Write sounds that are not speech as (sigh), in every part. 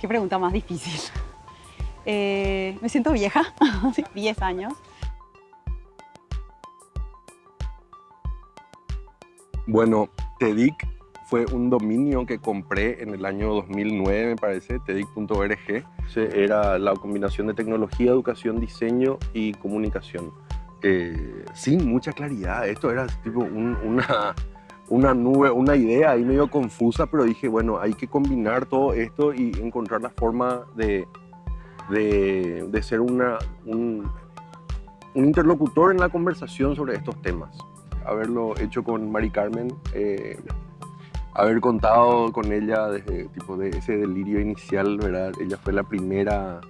qué pregunta más difícil. Eh, me siento vieja, (laughs) 10 años. Bueno, TEDIC fue un dominio que compré en el año 2009, me parece, tedic.org. Era la combinación de tecnología, educación, diseño y comunicación. Eh, sin mucha claridad, esto era tipo una, una nube, una idea ahí medio confusa, pero dije, bueno, hay que combinar todo esto y encontrar la forma de, de, ser una, un, interlocutor en la conversación sobre estos temas haberlo hecho con Mari Carmen, eh, haber contado con ella desde tipo de ese delirio inicial, ¿verdad? Ella fue la primera,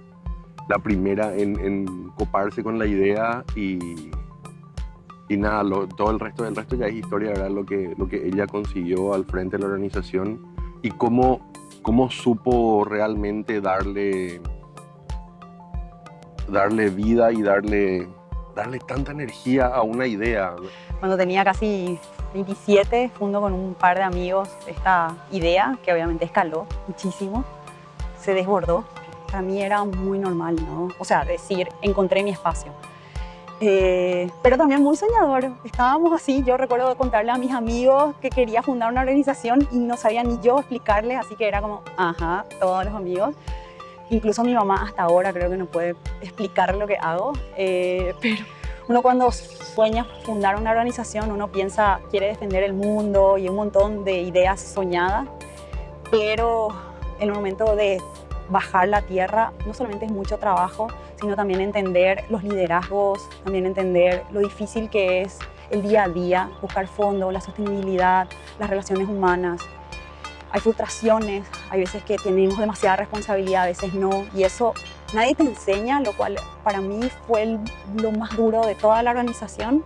la primera en, coparse con la idea y, y nada, todo el resto del resto ya es historia, ¿verdad? Lo que, lo que ella consiguió al frente de la organización y cómo, cómo supo realmente darle, darle vida y darle, darle tanta energía a una idea. Cuando tenía casi 27, fundo con un par de amigos esta idea, que obviamente escaló muchísimo, se desbordó. Para mí era muy normal, ¿no? O sea, decir, encontré mi espacio. Eh, pero también muy soñador. Estábamos así, yo recuerdo contarle a mis amigos que quería fundar una organización y no sabía ni yo explicarles, así que era como, ajá, todos los amigos. Incluso mi mamá hasta ahora creo que no puede explicar lo que hago, eh, pero uno cuando sueña fundar una organización, uno piensa, quiere defender el mundo y un montón de ideas soñadas, pero el momento de bajar la tierra no solamente es mucho trabajo, sino también entender los liderazgos, también entender lo difícil que es el día a día, buscar fondos, la sostenibilidad, las relaciones humanas. Hay frustraciones, hay veces que tenemos demasiada responsabilidad, a veces no, y eso nadie te enseña, lo cual para mí fue lo más duro de toda la organización,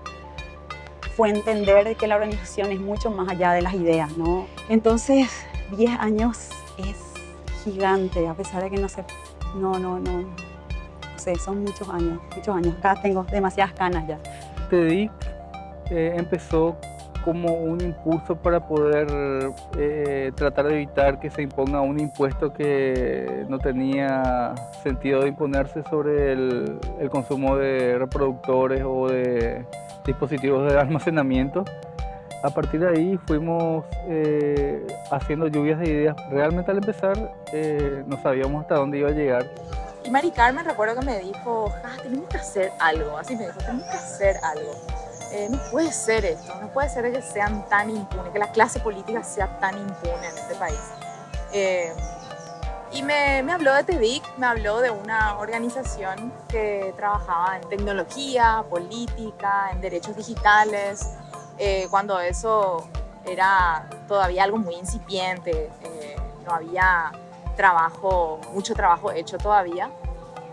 fue entender que la organización es mucho más allá de las ideas, ¿no? Entonces, 10 años es gigante, a pesar de que no sé, no, no, no, no sé, son muchos años, muchos años, acá tengo demasiadas canas ya. TEDIC eh, empezó como un impulso para poder eh, tratar de evitar que se imponga un impuesto que no tenía sentido de imponerse sobre el, consumo de reproductores o de dispositivos de almacenamiento. A partir de ahí fuimos eh, haciendo lluvias de ideas. Realmente al empezar eh, no sabíamos hasta dónde iba a llegar. Y Mari Carmen recuerdo que me dijo, ah, tenemos que hacer algo, así me dijo, tenemos que hacer algo. Eh, no puede ser esto, no puede ser que sean tan impunes, que la clase política sea tan impune en este país. Eh, y me, me, habló de TEDIC, me habló de una organización que trabajaba en tecnología, política, en derechos digitales, eh, cuando eso era todavía algo muy incipiente, no había trabajo, mucho trabajo hecho todavía.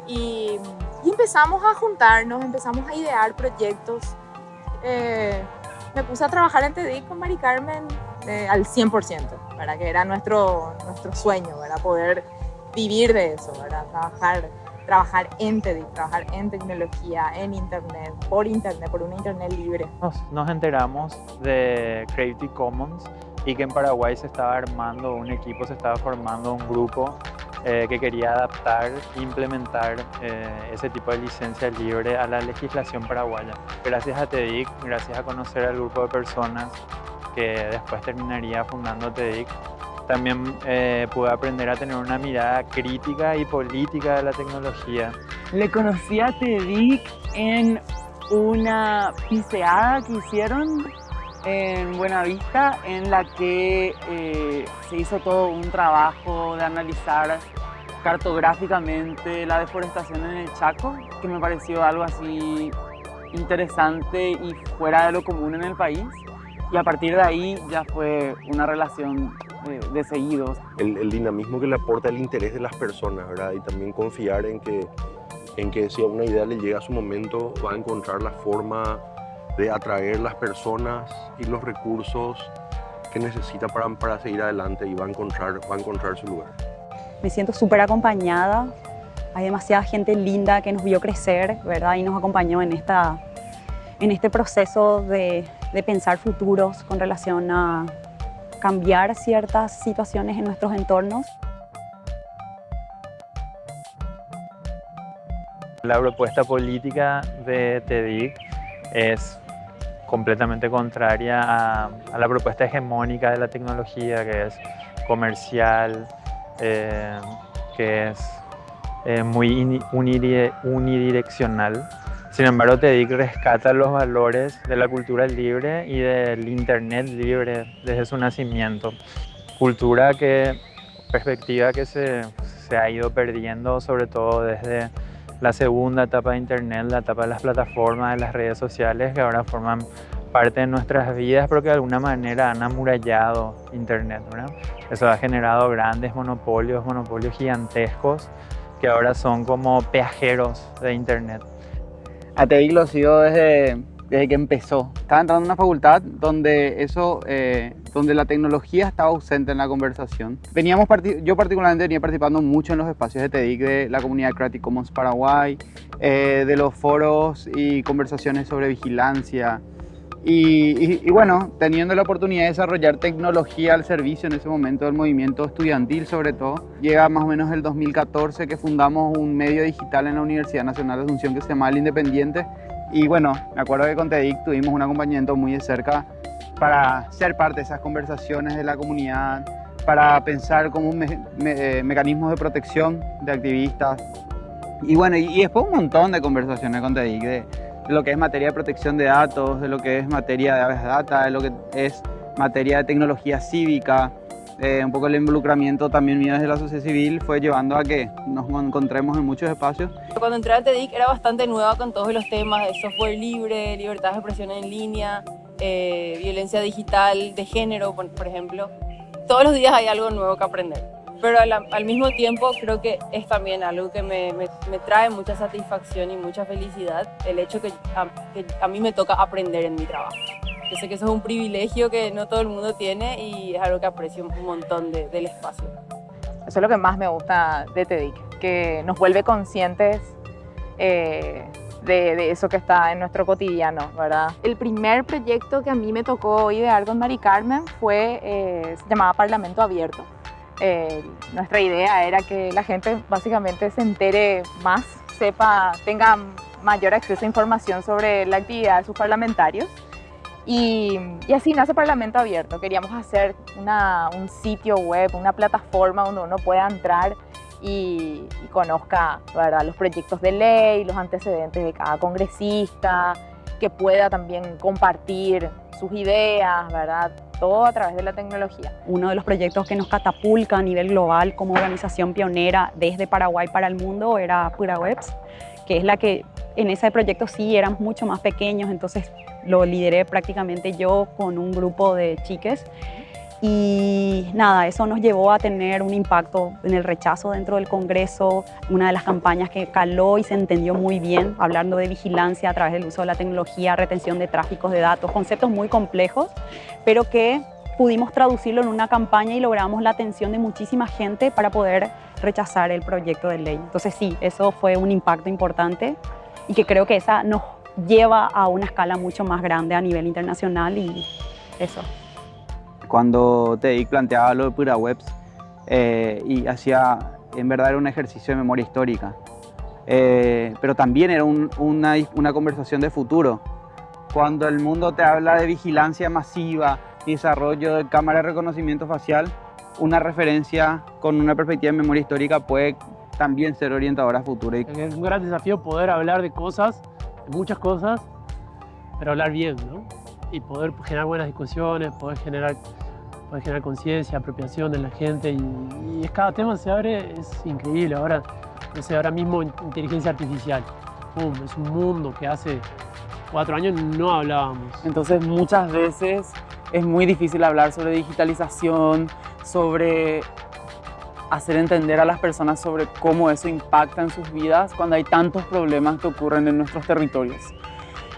Y, y empezamos a juntarnos, empezamos a idear proyectos. Eh, me puse a trabajar en TEDIC con Mari Carmen eh, al 100%, para que era nuestro, nuestro sueño, para poder vivir de eso, para trabajar, trabajar en TEDIC, trabajar en tecnología, en Internet, por Internet, por una Internet libre. Nos, nos enteramos de Creative Commons y que en Paraguay se estaba armando un equipo, se estaba formando un grupo eh, que quería adaptar implementar eh, ese tipo de licencia libre a la legislación paraguaya. Gracias a TEDIC, gracias a conocer al grupo de personas que después terminaría fundando TEDIC, también eh, pude aprender a tener una mirada crítica y política de la tecnología. Le conocí a TEDIC en una piseada que hicieron en Buenavista en la que eh, se hizo todo un trabajo de analizar cartográficamente la deforestación en el Chaco, que me pareció algo así interesante y fuera de lo común en el país. Y a partir de ahí ya fue una relación de, seguidos. El, el, dinamismo que le aporta el interés de las personas, ¿verdad? Y también confiar en que, en que si a una idea le llega a su momento, va a encontrar la forma de atraer las personas y los recursos que necesita para, para seguir adelante y va a, encontrar, va a encontrar su lugar. Me siento súper acompañada, hay demasiada gente linda que nos vio crecer, ¿verdad? Y nos acompañó en, esta, en este proceso de, de pensar futuros con relación a cambiar ciertas situaciones en nuestros entornos. La propuesta política de TEDIC es completamente contraria a, la propuesta hegemónica de la tecnología, que es comercial, eh, que es eh, muy unidireccional. Sin embargo, TEDIC rescata los valores de la cultura libre y del Internet libre desde su nacimiento. Cultura que, perspectiva que se, se ha ido perdiendo, sobre todo desde la segunda etapa de Internet, la etapa de las plataformas, de las redes sociales, que ahora forman parte de nuestras vidas, pero que de alguna manera han amurallado Internet. Eso ha generado grandes monopolios, monopolios gigantescos, que ahora son como peajeros de Internet. A TEDIC lo sigo desde, desde que empezó. Estaba entrando en una facultad donde eso eh, donde la tecnología estaba ausente en la conversación. Veníamos yo particularmente venía participando mucho en los espacios de TEDIC de la comunidad Creative Commons Paraguay, eh, de los foros y conversaciones sobre vigilancia. Y, y, bueno, teniendo la oportunidad de desarrollar tecnología al servicio en ese momento del movimiento estudiantil sobre todo, llega más o menos el 2014 que fundamos un medio digital en la Universidad Nacional de Asunción que se llama El Independiente. Y bueno, me acuerdo que con TEDIC tuvimos un acompañamiento muy de cerca para ser parte de esas conversaciones de la comunidad, para pensar como un eh, mecanismos de protección de activistas. Y bueno, y, después un montón de conversaciones con TEDIC de, lo que es materia de protección de datos, de lo que es materia de aves data, de lo que es materia de tecnología cívica. Eh, un poco el involucramiento también mío desde la sociedad civil fue llevando a que nos encontremos en muchos espacios. Cuando entré a TEDIC era bastante nueva con todos los temas de software libre, libertad de expresión en línea, eh, violencia digital, de género, por, ejemplo. Todos los días hay algo nuevo que aprender. Pero al, mismo tiempo creo que es también algo que me, me, trae mucha satisfacción y mucha felicidad el hecho que a, que a mí me toca aprender en mi trabajo. Yo sé que eso es un privilegio que no todo el mundo tiene y es algo que aprecio un montón del espacio. Eso es lo que más me gusta de TEDIC, que nos vuelve conscientes eh, de, eso que está en nuestro cotidiano, ¿verdad? El primer proyecto que a mí me tocó idear con Mari Carmen fue, eh, se llamaba Parlamento Abierto. Eh, nuestra idea era que la gente básicamente se entere más, sepa, tenga mayor acceso a información sobre la actividad de sus parlamentarios. Y, así nace Parlamento Abierto. Queríamos hacer un sitio web, una plataforma donde uno pueda entrar y, conozca los proyectos de ley, los antecedentes de cada congresista, que pueda también compartir sus ideas, ¿verdad? Todo a través de la tecnología. Uno de los proyectos que nos catapulta a nivel global como organización pionera desde Paraguay para el mundo era Pura Webs, que es la que en ese proyecto sí éramos mucho más pequeños, entonces lo lideré prácticamente yo con un grupo de chiques y nada, eso nos llevó a tener un impacto en el rechazo dentro del Congreso, una de las campañas que caló y se entendió muy bien, hablando de vigilancia a través del uso de la tecnología, retención de tráficos de datos, conceptos muy complejos, pero que pudimos traducirlo en una campaña y logramos la atención de muchísima gente para poder rechazar el proyecto de ley. Entonces sí, eso fue un impacto importante y que creo que esa nos lleva a una escala mucho más grande a nivel internacional y eso cuando TEDIC planteaba lo de Pura Webs eh, y hacía, en verdad era un ejercicio de memoria histórica, eh, pero también era una, una conversación de futuro. Cuando el mundo te habla de vigilancia masiva desarrollo de cámara de reconocimiento facial, una referencia con una perspectiva de memoria histórica puede también ser orientadora a futuro. Es un gran desafío poder hablar de cosas, de muchas cosas, pero hablar bien, ¿no? Y poder generar buenas discusiones, poder generar puede generar conciencia, apropiación en la gente y, es cada tema se abre, es increíble. Ahora, no sé, ahora mismo inteligencia artificial, es un mundo que hace cuatro años no hablábamos. Entonces muchas veces es muy difícil hablar sobre digitalización, sobre hacer entender a las personas sobre cómo eso impacta en sus vidas cuando hay tantos problemas que ocurren en nuestros territorios.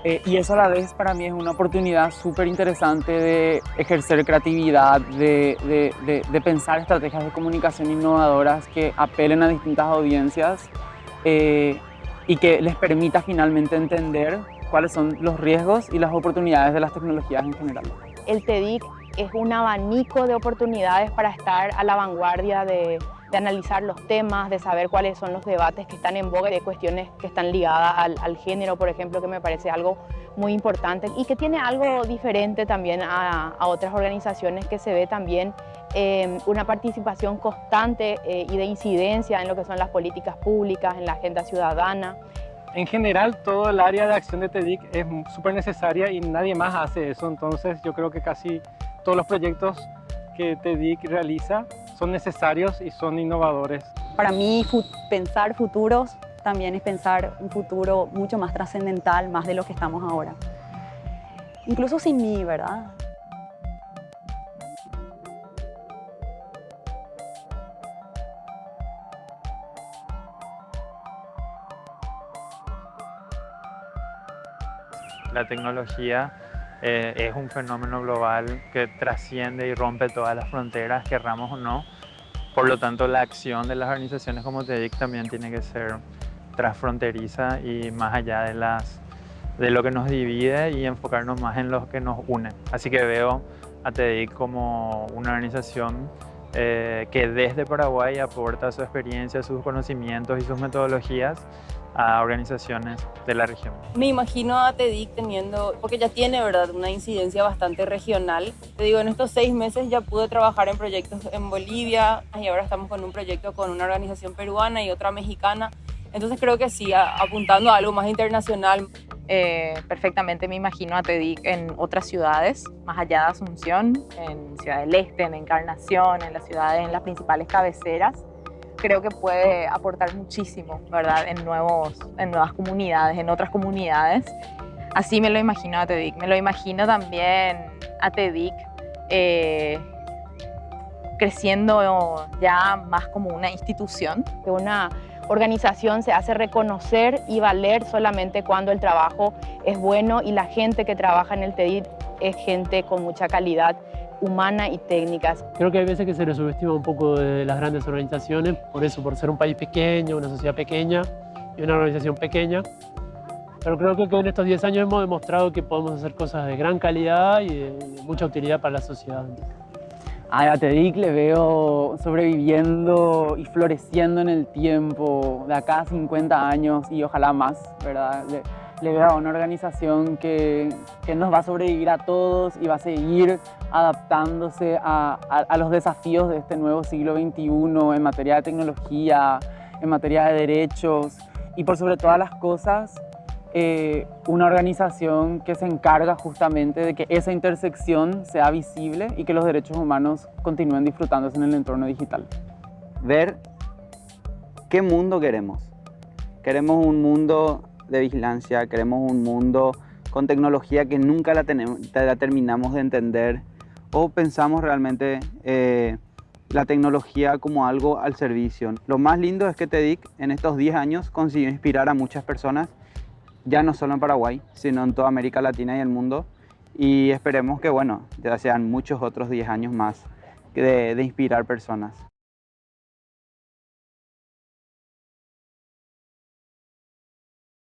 Eh, y eso a la vez para mí es una oportunidad súper interesante de ejercer creatividad, de, de, de, pensar estrategias de comunicación innovadoras que apelen a distintas audiencias eh, y que les permita finalmente entender cuáles son los riesgos y las oportunidades de las tecnologías en general. El TEDIC es un abanico de oportunidades para estar a la vanguardia de, de analizar los temas, de saber cuáles son los debates que están en boga, de cuestiones que están ligadas al, género, por ejemplo, que me parece algo muy importante y que tiene algo diferente también a, a otras organizaciones que se ve también eh, una participación constante eh, y de incidencia en lo que son las políticas públicas, en la agenda ciudadana. En general, todo el área de acción de TEDIC es súper necesaria y nadie más hace eso, entonces yo creo que casi todos los proyectos que TEDIC realiza son necesarios y son innovadores. Para mí, fu pensar futuros también es pensar un futuro mucho más trascendental, más de lo que estamos ahora. Incluso sin mí, ¿verdad? La tecnología eh, es un fenómeno global que trasciende y rompe todas las fronteras, querramos o no. Por lo tanto, la acción de las organizaciones como TEDIC también tiene que ser transfronteriza y más allá de, las, de lo que nos divide y enfocarnos más en lo que nos une. Así que veo a TEDIC como una organización eh, que desde Paraguay aporta su experiencia, sus conocimientos y sus metodologías a organizaciones de la región. Me imagino a TEDIC teniendo, porque ya tiene verdad una incidencia bastante regional. Te digo, en estos seis meses ya pude trabajar en proyectos en Bolivia y ahora estamos con un proyecto con una organización peruana y otra mexicana. Entonces creo que sí, apuntando a algo más internacional. Eh, perfectamente me imagino a TEDIC en otras ciudades, más allá de Asunción, en Ciudad del Este, en Encarnación, en las ciudades, en las principales cabeceras creo que puede aportar muchísimo, ¿verdad? En, nuevos, en nuevas comunidades, en otras comunidades. Así me lo imagino a TEDIC. Me lo imagino también a TEDIC eh, creciendo ya más como una institución. Que una organización se hace reconocer y valer solamente cuando el trabajo es bueno y la gente que trabaja en el TEDIC es gente con mucha calidad humana y técnicas. Creo que hay veces que se le subestima un poco de las grandes organizaciones, por eso, por ser un país pequeño, una sociedad pequeña y una organización pequeña. Pero creo que en estos 10 años hemos demostrado que podemos hacer cosas de gran calidad y de mucha utilidad para la sociedad. A TEDIC le veo sobreviviendo y floreciendo en el tiempo, de acá a 50 años y ojalá más, ¿verdad? Le veo a una organización que, que, nos va a sobrevivir a todos y va a seguir adaptándose a, a, los desafíos de este nuevo siglo XXI en materia de tecnología, en materia de derechos y por sobre todas las cosas eh, una organización que se encarga justamente de que esa intersección sea visible y que los derechos humanos continúen disfrutándose en el entorno digital. Ver qué mundo queremos. Queremos un mundo de vigilancia, queremos un mundo con tecnología que nunca la, tenemos, la terminamos de entender o pensamos realmente eh, la tecnología como algo al servicio. Lo más lindo es que TEDIC en estos 10 años consiguió inspirar a muchas personas, ya no solo en Paraguay, sino en toda América Latina y el mundo. Y esperemos que, bueno, ya sean muchos otros 10 años más de, de inspirar personas.